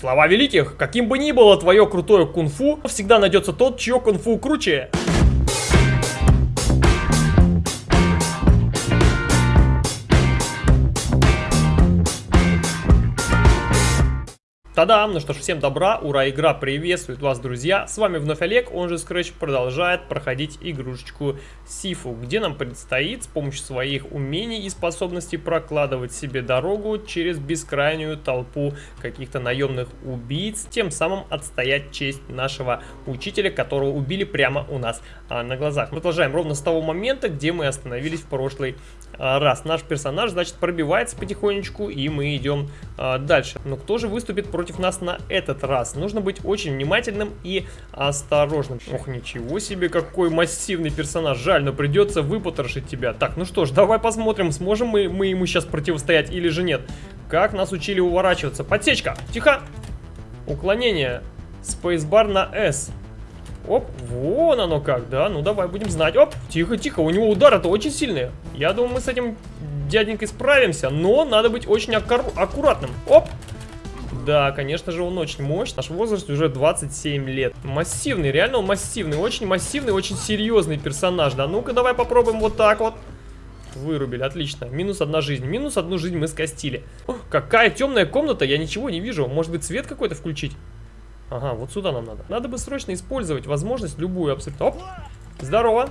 Слова великих, каким бы ни было твое крутое кунг-фу, всегда найдется тот, чье кунг-фу круче. Та-дам! Ну что ж, всем добра, ура, игра приветствует вас, друзья! С вами вновь Олег, он же Scratch продолжает проходить игрушечку Сифу, где нам предстоит с помощью своих умений и способностей прокладывать себе дорогу через бескрайнюю толпу каких-то наемных убийц, тем самым отстоять честь нашего учителя, которого убили прямо у нас а, на глазах. Продолжаем ровно с того момента, где мы остановились в прошлый а, раз. Наш персонаж, значит, пробивается потихонечку, и мы идем а, дальше. Но кто же выступит против нас на этот раз? Нужно быть очень внимательным и осторожным. Ох, ничего себе, какой массивный персонаж. Жаль, но придется выпотрошить тебя. Так, ну что ж, давай посмотрим, сможем мы, мы ему сейчас противостоять или же нет. Как нас учили уворачиваться. Подсечка, тихо. Уклонение. Спейсбар на S. Оп, вон оно как, да, ну давай будем знать. Оп, тихо, тихо, у него удары-то очень сильные. Я думаю, мы с этим дяденькой справимся, но надо быть очень аккуратным. Оп, да, конечно же, он очень мощный. Наш возраст уже 27 лет. Массивный, реально он массивный. Очень массивный, очень серьезный персонаж. Да, ну-ка, давай попробуем вот так вот. Вырубили, отлично. Минус одна жизнь. Минус одну жизнь мы скостили. О, какая темная комната, я ничего не вижу. Может быть, свет какой-то включить? Ага, вот сюда нам надо. Надо бы срочно использовать возможность любую абсолютно. Оп! Здорово!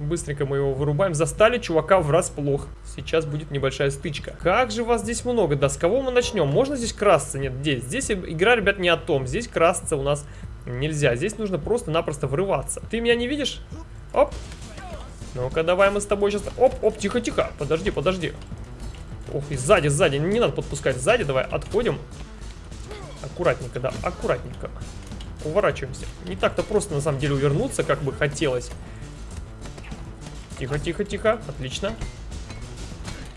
Быстренько мы его вырубаем. Застали чувака врасплох. Сейчас будет небольшая стычка. Как же вас здесь много? Да с кого мы начнем? Можно здесь красться? Нет, здесь. Здесь игра, ребят, не о том. Здесь красться у нас нельзя. Здесь нужно просто-напросто врываться. Ты меня не видишь? Оп! Ну-ка, давай мы с тобой сейчас... Оп, оп, тихо-тихо. Подожди, подожди. Ох, и сзади, сзади. Не надо подпускать сзади. Давай отходим. Аккуратненько, да, аккуратненько. Уворачиваемся. Не так-то просто, на самом деле, увернуться, как бы хотелось. Тихо, тихо, тихо. Отлично.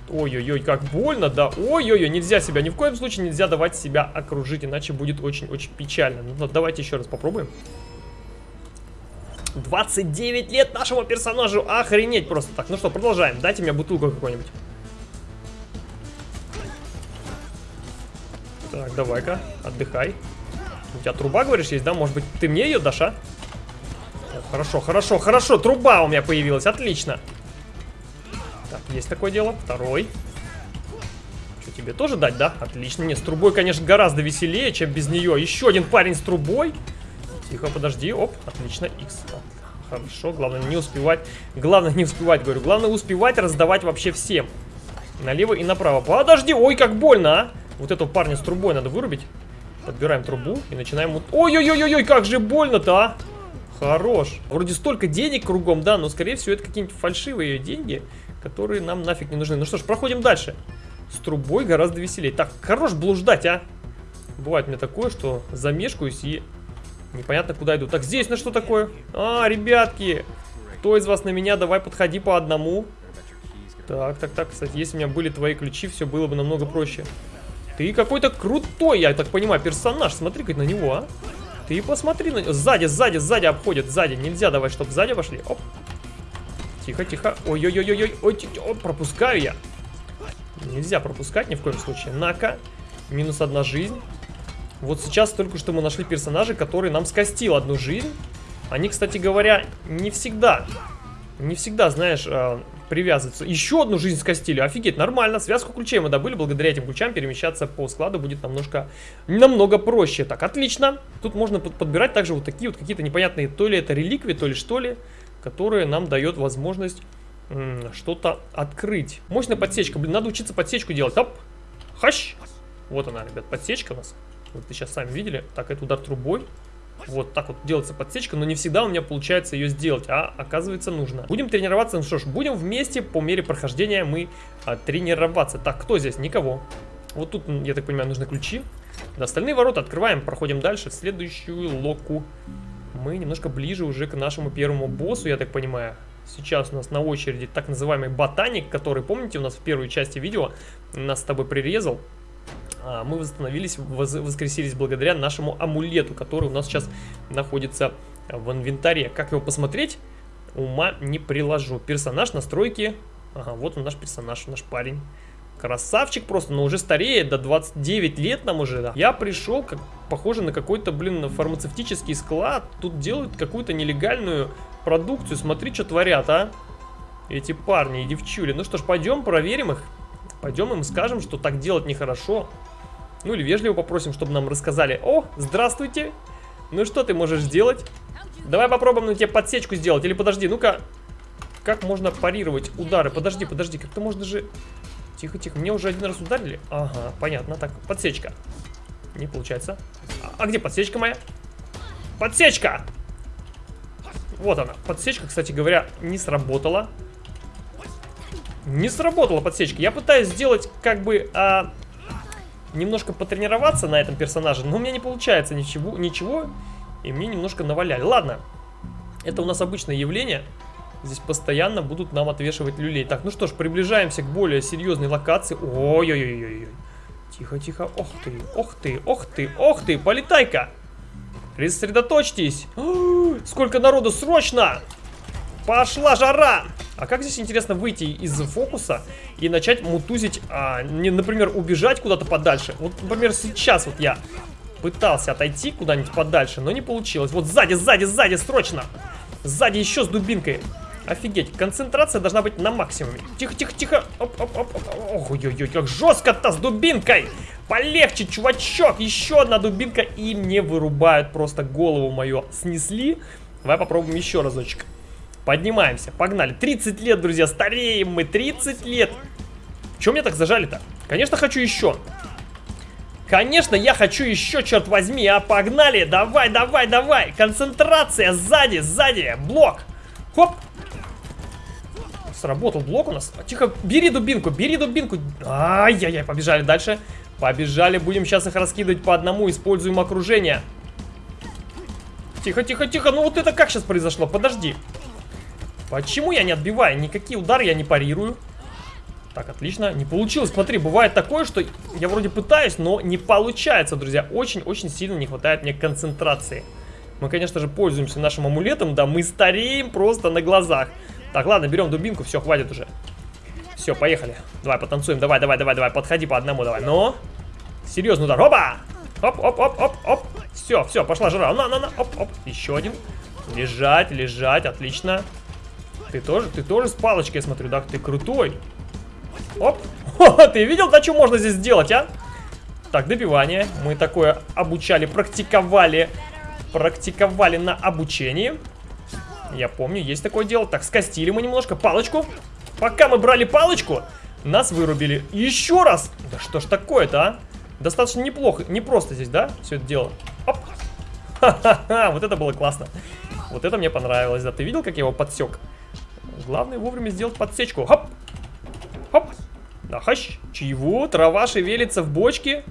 Ой-ой-ой, как больно, да. Ой-ой-ой, нельзя себя, ни в коем случае нельзя давать себя окружить, иначе будет очень-очень печально. Ну, давайте еще раз попробуем. 29 лет нашему персонажу, охренеть просто. Так, ну что, продолжаем. Дайте мне бутылку какую-нибудь. Так, давай-ка, отдыхай. У тебя труба, говоришь, есть, да? Может быть, ты мне ее дашь, а? Хорошо, хорошо, хорошо. Труба у меня появилась, отлично. Так, есть такое дело. Второй. Что, тебе тоже дать, да? Отлично. Нет, с трубой, конечно, гораздо веселее, чем без нее. Еще один парень с трубой. Тихо, подожди. Оп, отлично. X. Хорошо, главное не успевать. Главное не успевать, говорю. Главное успевать раздавать вообще всем. Налево и направо. Подожди, ой, как больно, а! Вот этого парня с трубой надо вырубить. Подбираем трубу и начинаем... Ой-ой-ой-ой, как же больно-то, а! Хорош. Вроде столько денег кругом, да, но скорее всего это какие-нибудь фальшивые деньги, которые нам нафиг не нужны. Ну что ж, проходим дальше. С трубой гораздо веселее. Так, хорош блуждать, а! Бывает мне такое, что замешкаюсь и непонятно куда иду. Так, здесь на что такое? А, ребятки! Кто из вас на меня? Давай подходи по одному. Так, так, так, кстати, если у меня были твои ключи, все было бы намного проще. Ты какой-то крутой, я так понимаю, персонаж. Смотри-ка на него, а. Ты посмотри на него. Сзади, сзади, сзади обходит. Сзади. Нельзя давай, чтобы сзади вошли. Оп. Тихо, тихо. Ой-ой-ой-ой. Ой, ой, пропускаю я. Нельзя пропускать ни в коем случае. Нака. Минус одна жизнь. Вот сейчас только что мы нашли персонажа, который нам скостил одну жизнь. Они, кстати говоря, не всегда, не всегда, знаешь, привязываться. Еще одну жизнь скостили. Офигеть, нормально. Связку ключей мы добыли. Благодаря этим ключам перемещаться по складу будет намножко, намного проще. Так, отлично. Тут можно под подбирать также вот такие вот какие-то непонятные, то ли это реликвии, то ли что ли, которые нам дает возможность что-то открыть. Мощная подсечка. Блин, надо учиться подсечку делать. Оп. Хащ. Вот она, ребят, подсечка у нас. Вот вы сейчас сами видели. Так, это удар трубой. Вот так вот делается подсечка, но не всегда у меня получается ее сделать, а оказывается нужно. Будем тренироваться, ну что ж, будем вместе по мере прохождения мы а, тренироваться. Так, кто здесь? Никого. Вот тут, я так понимаю, нужны ключи. Да, остальные ворота открываем, проходим дальше, в следующую локу. Мы немножко ближе уже к нашему первому боссу, я так понимаю. Сейчас у нас на очереди так называемый ботаник, который, помните, у нас в первой части видео нас с тобой прирезал. А, мы восстановились, воскресились благодаря нашему амулету, который у нас сейчас находится в инвентаре. Как его посмотреть? Ума не приложу. Персонаж, настройки. Ага, вот он наш персонаж, наш парень. Красавчик просто, но уже стареет, до 29 лет нам уже, да. Я пришел, как похоже на какой-то, блин, фармацевтический склад. Тут делают какую-то нелегальную продукцию. Смотри, что творят, а. Эти парни и девчули. Ну что ж, пойдем проверим их. Пойдем им скажем, что так делать нехорошо. Ну или вежливо попросим, чтобы нам рассказали. О, здравствуйте. Ну что ты можешь сделать? Давай попробуем на тебе подсечку сделать. Или подожди, ну-ка. Как можно парировать удары? Подожди, подожди, как-то можно же... Тихо, тихо. Мне уже один раз ударили. Ага, понятно. Так, подсечка. Не получается. А, а где подсечка моя? Подсечка! Вот она. Подсечка, кстати говоря, не сработала. Не сработала подсечка. Я пытаюсь сделать, как бы, а, немножко потренироваться на этом персонаже, но у меня не получается ничего, ничего и мне немножко наваляли. Ладно, это у нас обычное явление. Здесь постоянно будут нам отвешивать люлей. Так, ну что ж, приближаемся к более серьезной локации. Ой-ой-ой-ой. Тихо-тихо. Ох ты, ох ты, ох ты, ох ты, полетай-ка. Рассредоточьтесь. Сколько народу, срочно! Пошла жара! А как здесь, интересно, выйти из фокуса и начать мутузить, а, не, например, убежать куда-то подальше? Вот, например, сейчас вот я пытался отойти куда-нибудь подальше, но не получилось. Вот сзади, сзади, сзади, срочно! Сзади еще с дубинкой. Офигеть, концентрация должна быть на максимуме. Тихо, тихо, тихо. Оп, оп, оп, оп. Ой-ой-ой, как жестко-то с дубинкой. Полегче, чувачок. Еще одна дубинка. И мне вырубают просто голову мою. Снесли. Давай попробуем еще разочек. Поднимаемся, погнали. 30 лет, друзья, стареем мы. 30 лет. Чем меня так зажали-то? Конечно, хочу еще. Конечно, я хочу еще, черт возьми, а погнали, давай, давай, давай, концентрация, сзади, сзади, блок, хоп, Сработал блок у нас. Тихо, бери дубинку, бери дубинку. Ай-яй-яй, побежали дальше. Побежали, будем сейчас их раскидывать по одному, используем окружение. Тихо, тихо, тихо, ну вот это как сейчас произошло? Подожди. Почему я не отбиваю? Никакие удары я не парирую. Так, отлично. Не получилось. Смотри, бывает такое, что я вроде пытаюсь, но не получается, друзья. Очень-очень сильно не хватает мне концентрации. Мы, конечно же, пользуемся нашим амулетом, да, мы стареем просто на глазах. Так, ладно, берем дубинку, все, хватит уже. Все, поехали. Давай, потанцуем, давай, давай, давай, давай, подходи по одному, давай. Ну, серьезный удар, опа! Оп, оп, оп, оп, оп. Все, все, пошла жара. На, на, на, оп, оп. Еще один. Лежать, лежать, отлично. Ты тоже, ты тоже с палочкой, я смотрю, да? Ты крутой. Оп. О, ты видел, да, что можно здесь сделать, а? Так, добивание. Мы такое обучали, практиковали. Практиковали на обучении. Я помню, есть такое дело. Так, скостили мы немножко палочку. Пока мы брали палочку, нас вырубили. Еще раз! Да что ж такое-то, а? Достаточно неплохо, не просто здесь, да, все это дело. Оп! Ха-ха-ха, вот это было классно. Вот это мне понравилось, да. Ты видел, как я его подсек? Главное вовремя сделать подсечку. Хоп! Хоп! Да, хащ! Чего? Трава шевелится в бочке?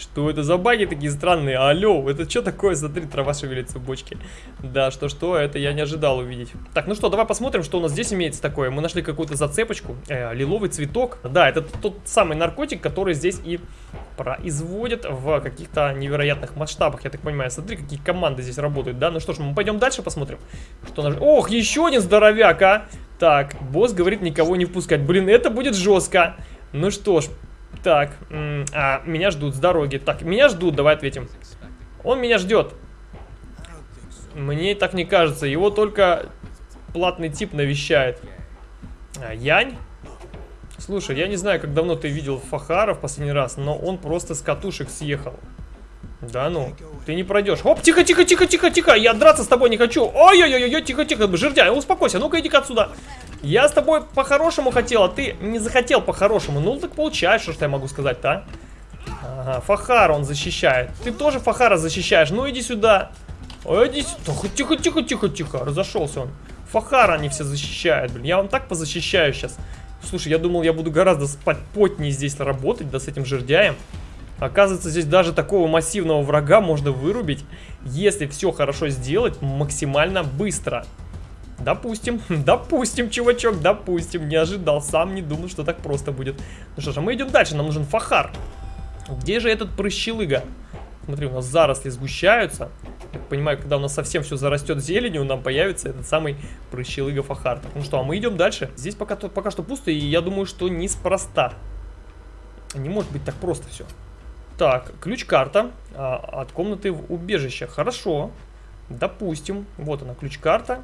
Что это за баги такие странные? Алло, это что такое? Смотри, трава шевелится в бочке. Да, что-что, это я не ожидал увидеть. Так, ну что, давай посмотрим, что у нас здесь имеется такое. Мы нашли какую-то зацепочку. Э, лиловый цветок. Да, это тот самый наркотик, который здесь и производят в каких-то невероятных масштабах. Я так понимаю, смотри, какие команды здесь работают, да? Ну что ж, мы пойдем дальше посмотрим. Что наш... Ох, еще один здоровяк, а! Так, босс говорит никого не впускать. Блин, это будет жестко. Ну что ж, так, а, меня ждут с дороги. Так, меня ждут, давай ответим. Он меня ждет. Мне так не кажется. Его только платный тип навещает. А, Янь? Слушай, я не знаю, как давно ты видел Фахара в последний раз, но он просто с катушек съехал. Да ну, ты не пройдешь. Оп, тихо, тихо, тихо, тихо, тихо. Я драться с тобой не хочу. Ой-ой-ой, тихо, тихо. Жердяй, успокойся. Ну-ка, иди-ка отсюда. Я с тобой по-хорошему хотел, а ты не захотел по-хорошему. Ну, так получаешь, что, что я могу сказать-то, а? Ага, Фахара он защищает. Ты тоже Фахара защищаешь. Ну, иди сюда. Ой, иди сюда. Тихо, тихо, тихо, тихо. Разошелся он. Фахара они все защищают, блин. Я вам так позащищаю сейчас. Слушай, я думал, я буду гораздо спокойнее здесь работать, да, с этим жердяем. Оказывается, здесь даже такого массивного врага можно вырубить, если все хорошо сделать максимально быстро. Допустим, допустим, чувачок, допустим. Не ожидал, сам не думал, что так просто будет. Ну что ж, а мы идем дальше, нам нужен фахар. Где же этот прыщелыга? Смотри, у нас заросли сгущаются. Я понимаю, когда у нас совсем все зарастет зеленью, нам появится этот самый прыщелыга фахар. Так, ну что, а мы идем дальше. Здесь пока, пока что пусто, и я думаю, что неспроста. Не может быть так просто все. Так, ключ-карта а, от комнаты в убежище. Хорошо. Допустим. Вот она, ключ-карта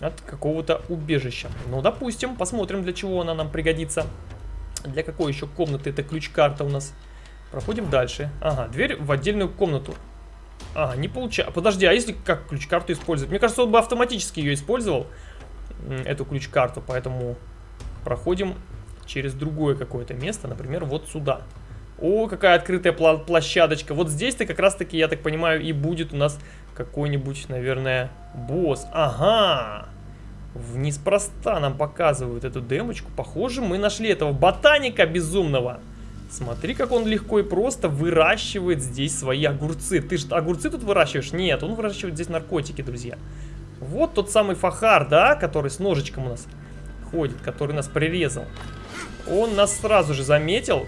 от какого-то убежища. Ну, допустим, посмотрим, для чего она нам пригодится. Для какой еще комнаты эта ключ-карта у нас? Проходим дальше. Ага, дверь в отдельную комнату. А, не получается. Подожди, а если как ключ-карту использовать? Мне кажется, он бы автоматически ее использовал, эту ключ-карту, поэтому проходим через другое какое-то место, например, вот сюда. О, какая открытая площадочка. Вот здесь-то как раз-таки, я так понимаю, и будет у нас какой-нибудь, наверное, босс. Ага! Неспроста нам показывают эту демочку. Похоже, мы нашли этого ботаника безумного. Смотри, как он легко и просто выращивает здесь свои огурцы. Ты же огурцы тут выращиваешь? Нет, он выращивает здесь наркотики, друзья. Вот тот самый Фахар, да, который с ножичком у нас ходит, который нас прирезал. Он нас сразу же заметил,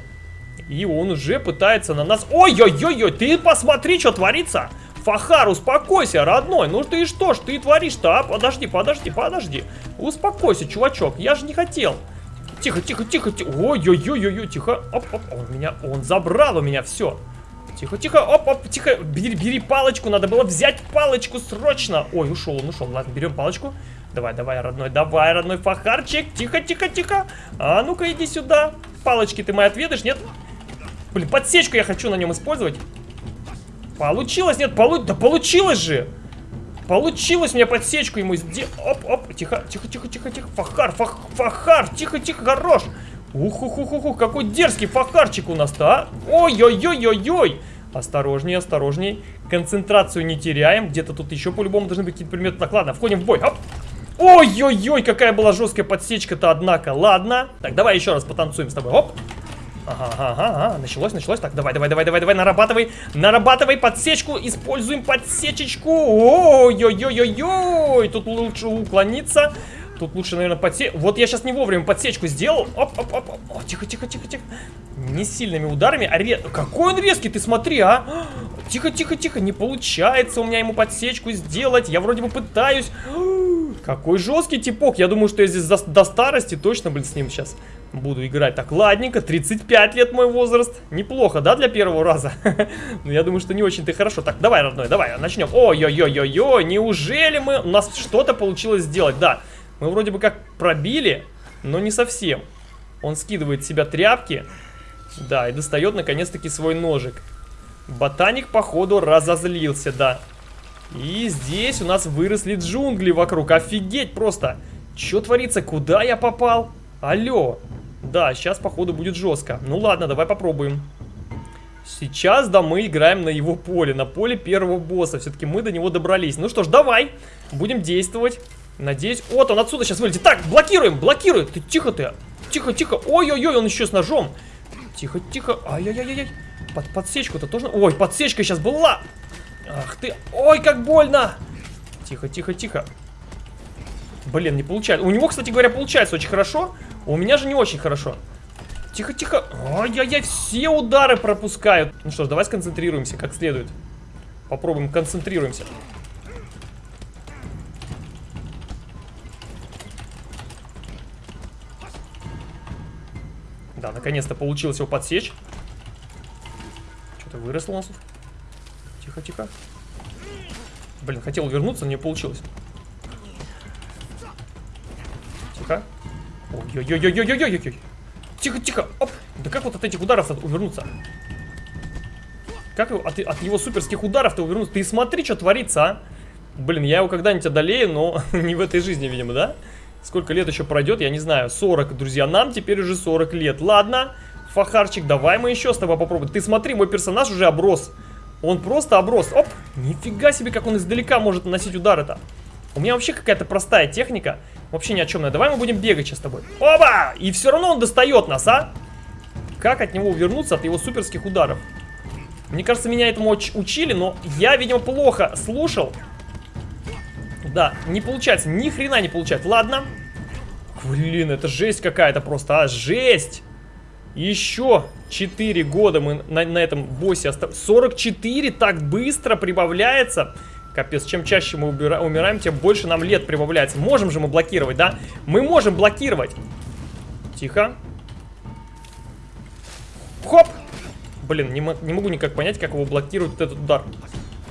и он уже пытается на нас... Ой-ой-ой-ой, ты посмотри, что творится! Фахар, успокойся, родной. Ну ты что ж ты творишь-то, а? Подожди, подожди, подожди. Успокойся, чувачок, я же не хотел. Тихо, тихо, тихо, тихо. Ой-ой-ой-ой, тихо. Оп, оп, он меня, он забрал у меня все. Тихо, тихо, оп, оп, тихо. Бери, бери палочку, надо было взять палочку срочно. Ой, ушел, он ушел. Ладно, берем палочку. Давай, давай, родной, давай, родной фахарчик. Тихо, тихо, тихо. А ну-ка, иди сюда. Палочки ты мои отведаешь, нет? Блин, подсечку я хочу на нем использовать. Получилось, нет? Полу... Да получилось же! Получилось мне подсечку ему сделать. Оп, оп, тихо, тихо, тихо, тихо, тихо. Фахар, фах, фахар, тихо, тихо, хорош. ух ух ух ух какой дерзкий фахарчик у нас-то, а? Ой-ой-ой-ой-ой. Осторожней, осторожней. Концентрацию не теряем. Где-то тут еще по-любому должны быть какие-то предметы. Так, ладно, входим в бой. Ой-ой-ой, какая была жесткая подсечка-то, однако. Ладно. Так, давай еще раз потанцуем с тобой. Оп. Ага, ага, ага, началось, началось. Так, давай, давай, давай, давай, давай, нарабатывай, нарабатывай подсечку, используем подсечечку. Ой-ой-ой-ой, тут лучше уклониться. Тут лучше, наверное, подсечь. Вот я сейчас не вовремя подсечку сделал. Оп, оп, оп, тихо, тихо, тихо, тихо. Не сильными ударами, а ре... Какой он резкий, ты смотри, а. Тихо, тихо, тихо, не получается у меня ему подсечку сделать. Я вроде бы пытаюсь. Какой жесткий типок. Я думаю, что я здесь до, до старости точно, блин, с ним сейчас буду играть. Так, ладненько, 35 лет мой возраст. Неплохо, да, для первого раза? Но я думаю, что не очень-то хорошо. Так, давай, родной, давай, начнем. Ой-ой-ой-ой-ой, неужели мы... У нас что-то получилось сделать, да. Мы вроде бы как пробили, но не совсем. Он скидывает с себя тряпки. Да, и достает наконец-таки свой ножик. Ботаник, походу, разозлился, да. И здесь у нас выросли джунгли вокруг. Офигеть просто. Что творится? Куда я попал? Алло. Да, сейчас, походу, будет жестко. Ну ладно, давай попробуем. Сейчас, да, мы играем на его поле, на поле первого босса. Все-таки мы до него добрались. Ну что ж, давай, будем действовать. Надеюсь... Вот он отсюда сейчас вылетит. Так, блокируем, блокируем. Ты тихо ты. Тихо, тихо. Ой-ой-ой, он еще с ножом. Тихо, тихо. Ай-яй-яй-яй. Под подсечку-то тоже... Ой, подсечка сейчас была. Ах ты. Ой, как больно. Тихо, тихо, тихо. Блин, не получается. У него, кстати говоря, получается очень хорошо. У меня же не очень хорошо. Тихо, тихо. Ой-яй-яй, все удары пропускают. Ну что ж, давай сконцентрируемся как следует. Попробуем, концентрируемся. Да, наконец-то получилось его подсечь. Что-то выросло у нас. Тихо, тихо. Блин, хотел вернуться, но не получилось. Тихо. Ой-ой-ой-ой-ой-ой-ой. Тихо, тихо. Оп. Да как вот от этих ударов увернуться? Как от, от его суперских ударов-то увернуться? Ты смотри, что творится, а. Блин, я его когда-нибудь одолею, но не в этой жизни, видимо, да? Сколько лет еще пройдет, я не знаю. 40, друзья. Нам теперь уже 40 лет. Ладно, Фахарчик, давай мы еще с тобой попробуем. Ты смотри, мой персонаж уже оброс. Он просто оброс. Оп, нифига себе, как он издалека может наносить удары-то. У меня вообще какая-то простая техника. Вообще ни о чем. Давай мы будем бегать сейчас с тобой. Оба! И все равно он достает нас, а? Как от него увернуться, от его суперских ударов? Мне кажется, меня этому учили, но я, видимо, плохо слушал. Да, не получается, ни хрена не получается. Ладно. Блин, это жесть какая-то просто, а, жесть. Еще 4 года мы на, на этом боссе остались. 44 так быстро прибавляется. Капец, чем чаще мы умираем, тем больше нам лет прибавляется. Можем же мы блокировать, да? Мы можем блокировать. Тихо. Хоп! Блин, не, не могу никак понять, как его блокирует этот удар.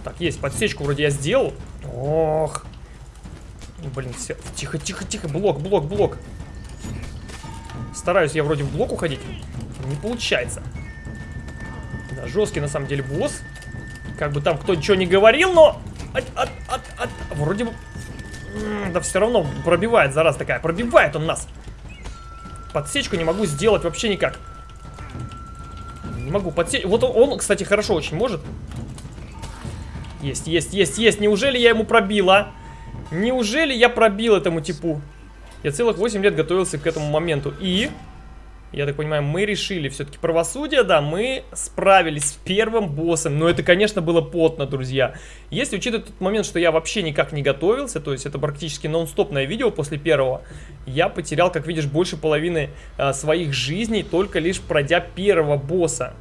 Так, есть, подсечку вроде я сделал. Ох. Блин, все. Тихо, тихо, тихо. Блок, блок, блок. Стараюсь я вроде в блок уходить. Не получается. Да, жесткий на самом деле босс. Как бы там кто ничего не говорил, но... Вроде бы... Да все равно пробивает, зараз такая. Пробивает он нас. Подсечку не могу сделать вообще никак. Не могу подсечь. Вот он, он, кстати, хорошо очень может. Есть, есть, есть, есть. Неужели я ему пробила? Неужели я пробил этому типу? Я целых 8 лет готовился к этому моменту. И... Я так понимаю, мы решили все-таки правосудие, да, мы справились с первым боссом. Но это, конечно, было потно, друзья. Если учитывать тот момент, что я вообще никак не готовился, то есть это практически нон-стопное видео после первого, я потерял, как видишь, больше половины а, своих жизней, только лишь пройдя первого босса.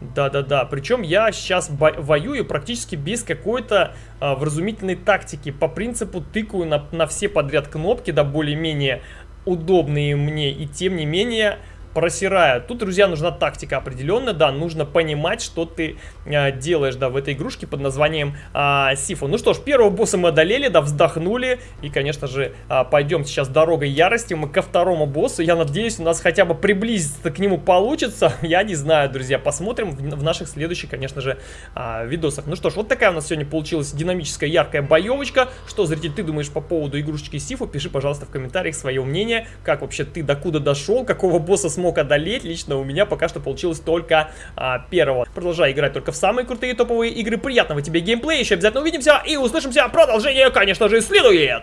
Да-да-да, причем я сейчас воюю практически без какой-то а, вразумительной тактики. По принципу тыкаю на, на все подряд кнопки, да более-менее удобные мне, и тем не менее просирая. Тут, друзья, нужна тактика определенная, да, нужно понимать, что ты э, делаешь, да, в этой игрушке под названием э, Сифу. Ну что ж, первого босса мы одолели, да, вздохнули, и, конечно же, э, пойдем сейчас дорогой ярости, мы ко второму боссу, я надеюсь, у нас хотя бы приблизиться к нему получится, я не знаю, друзья, посмотрим в, в наших следующих, конечно же, э, видосах. Ну что ж, вот такая у нас сегодня получилась динамическая, яркая боевочка, что, зритель, ты думаешь по поводу игрушечки Сифу, пиши, пожалуйста, в комментариях свое мнение, как вообще ты докуда дошел, какого босса смог одолеть. Лично у меня пока что получилось только а, первого. Продолжай играть только в самые крутые топовые игры. Приятного тебе геймплея. Еще обязательно увидимся и услышимся. Продолжение, конечно же, следует.